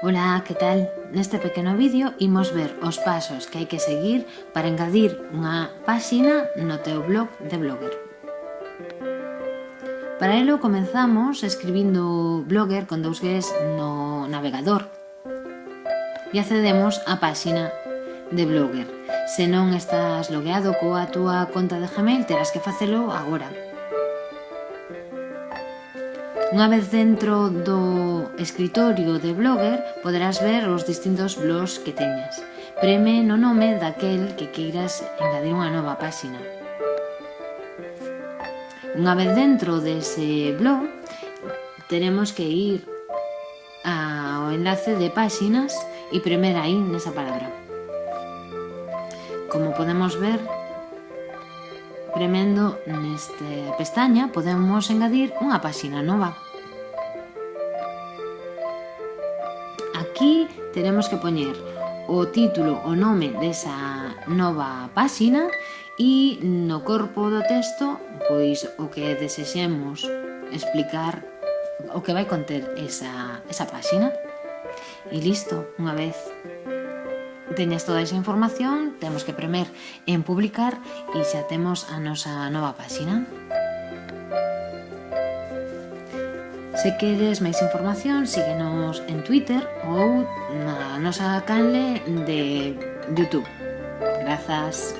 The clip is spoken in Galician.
Ola, que tal? Neste pequeno vídeo imos ver os pasos que hai que seguir para engadir unha páxina no teu blog de Blogger. Para elo comenzamos escribindo Blogger con dous gues no navegador e accedemos á páxina de Blogger. Se non estás logueado coa túa conta de Gmail, terás que facelo agora. Unha vez dentro do escritorio de Blogger poderás ver os distintos blogs que teñas. Preme no nome daquel que queiras engadir unha nova páxina. Unha vez dentro dese blog, teremos que ir ao enlace de páxinas e premer aí nesa palabra. Como podemos ver, premendo neste pestaña podemos engadir unha páxina nova. aquí tenemos que poñer o título, o nome desa nova páxina e no corpo do texto pois o que desexemos explicar o que vai conter esa, esa páxina. E listo, unha vez teñas toda esa información, temos que premer en publicar e xa temos a nosa nova páxina. Se queres máis información, síguenos en Twitter ou na nosa canle de Youtube. Grazas.